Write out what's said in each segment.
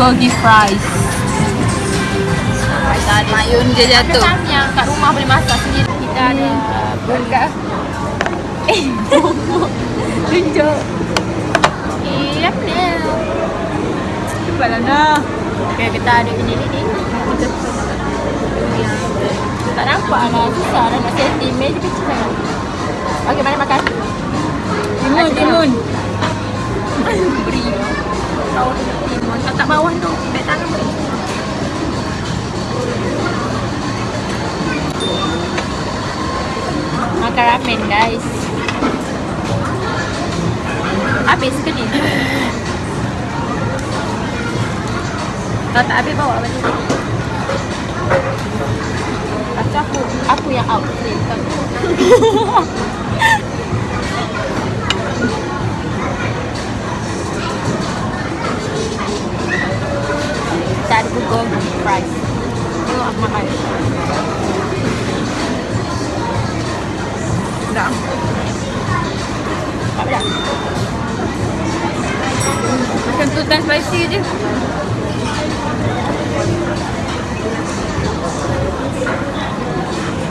Bulgogi fries. Mayun dia jatuh. Macam yang kat rumah boleh masak sendiri. Kita ada Bulga. Eh, tunjuk. Eh, apa ni? Cepatlah dah. Okay, kita ada ini ni. Tak nampak lah, susah lah nak setting. Meja kecil sangat. Okay, mari makan. Timun, timun. Beri. Tahu timun. Tak tak bawah tu. Baik tangan. Makan ramen guys. Habis ke ni? Kalau tak habis bawa balik. Tu aku, aku yang out. Kita ada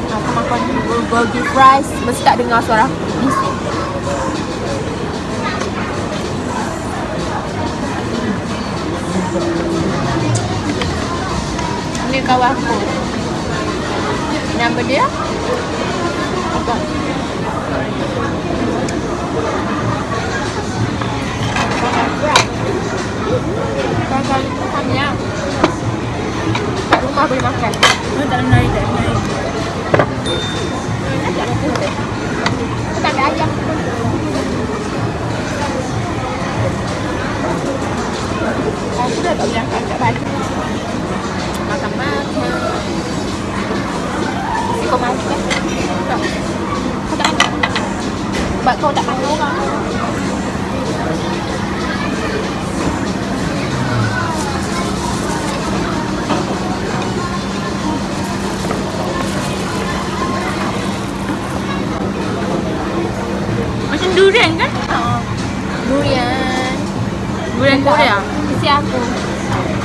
Aku makan bulgogi fries. Mesti tak dengar suara aku. Bising. Ni kawan aku. Nama dia? Apa? Kakak itu hanya kat rumah boleh makan. Oh, tak menarik, tak menarik. Tak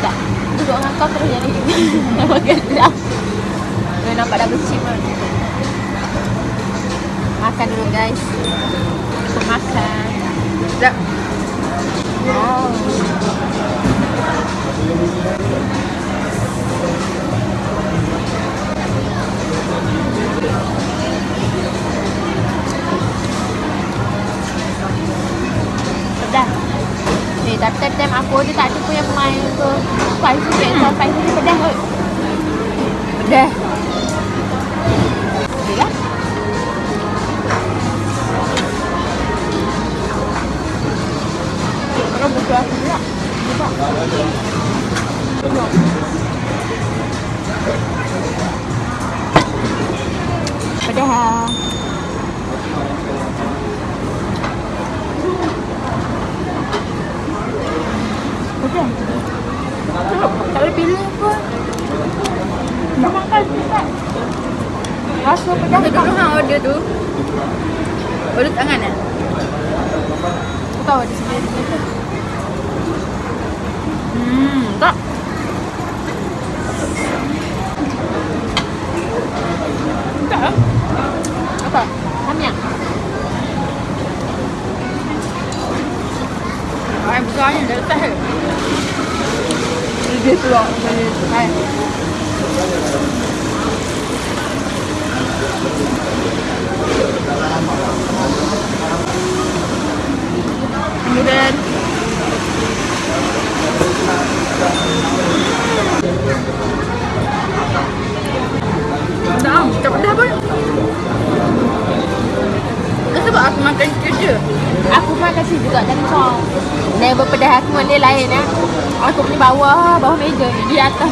Tak. Duduk dengan kau terus jadi. Nama gelap. Dia nampak dah becim kan. Makan dulu guys. Aku makan. Sekejap. Wow. Pedas. Eh, tapi time aku dia tak ada Spicy pizza, spicy pedas kot. Pedas. Order tu. Order tangan eh? Aku tahu ada sendiri. Hmm, tak. Tak ah. Apa? Samyang. Ayam besarnya dah letak ke? Dia keluar dari hai. Makan kerja. Aku makan sini juga dan kau. Never pedas aku dengan dia lain ya. Aku pergi bawah, bawah meja ni. Di atas.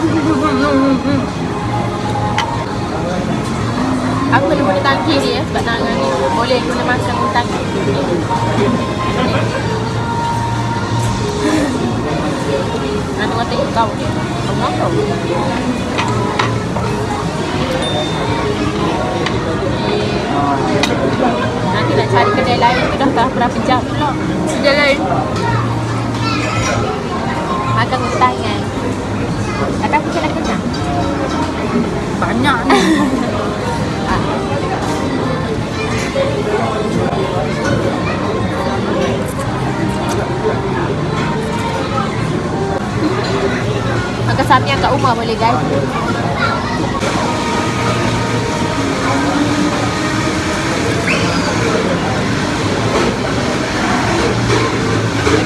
Aku kena guna tangki dia sebab tangan ni boleh guna makan tangki. Makan hutan kan. Tapi aku kena kenyang. Banyak ni. Makan samyang kat rumah boleh guys.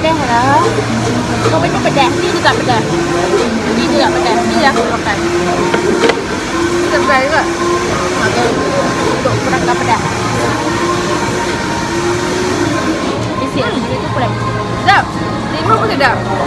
แด้เหรอก็ไม่ต้องไปแดกนี่จะจับไปแดกนี่ดีกว่ไปแดกนี่แล้วกาแฟกาแฟก็หาเงินตกกระดับกระดับเสียงไม่ได้ก็แปลกเด้อดีมากเลยเด้อ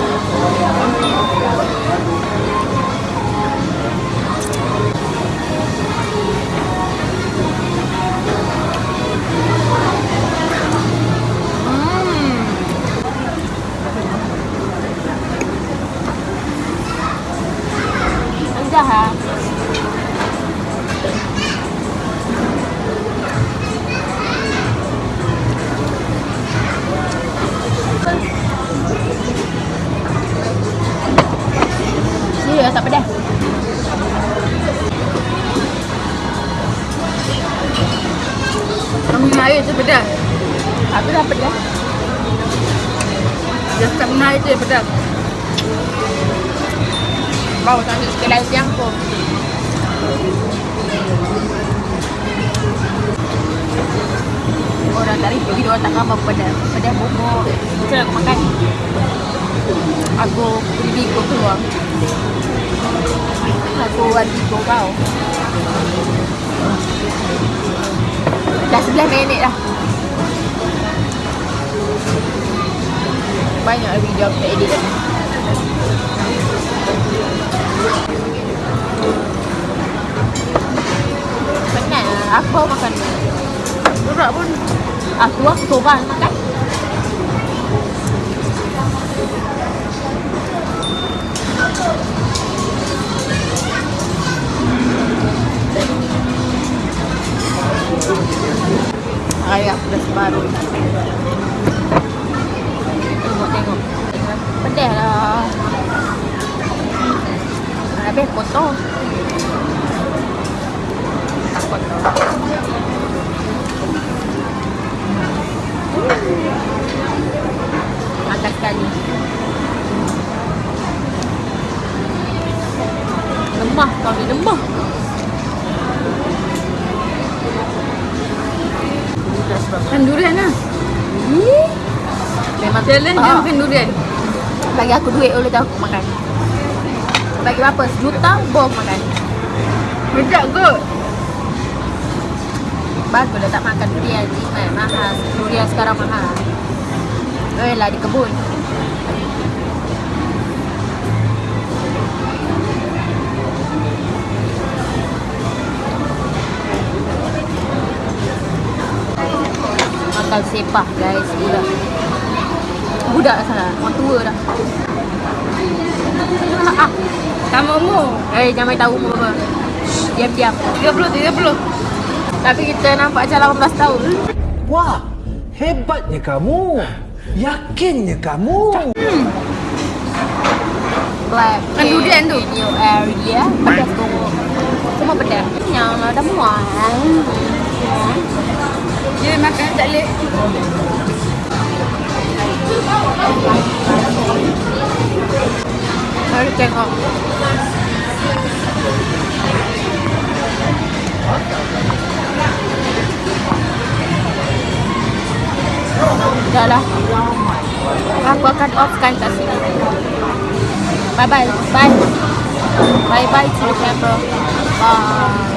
dia pedas. Bau tak ambil sikit lagi yang pun. Orang tak review video tak gambar pedas. Pedas bubuk. Macam aku makan? Aku beri bigo keluar. Aku buat bigo kau. Dah 11 minit dah. Banyak video aku tak edit. Penat lah. Aku baru makan ni. Berat pun. Ah, tu aku sorang makan. Ayah aku dah separuh. Pedas lah. Habis kotor. Tak kotor. Makan sekali. Lemah kau ni lemah. Makan durian lah. Ih, Memang Challenge Ah, makan durian. Bagi aku duit boleh tahu aku makan. Bagi berapa? Sejuta bom makan. Sedap kot. Bagus dah tak makan durian ni kan. Mahal. Durian sekarang mahal. Eh lah di kebun. Makan sepah guys budak. Budak sana. Orang tua dah. Ah, Sama umur. eh jangan tahu umur apa. Diam-diam. 30, 30. Tapi kita nampak macam 18 tahun. Wah, hebatnya kamu. Yakinnya kamu. Black Kan durian tu. your area Pedas tu Semua pedas Yang dah mual Dia makan tak leh. Mari tengok Dah lah Aku akan offkan kat sini Bye bye. Bye. Bye bye to the camera. Bye.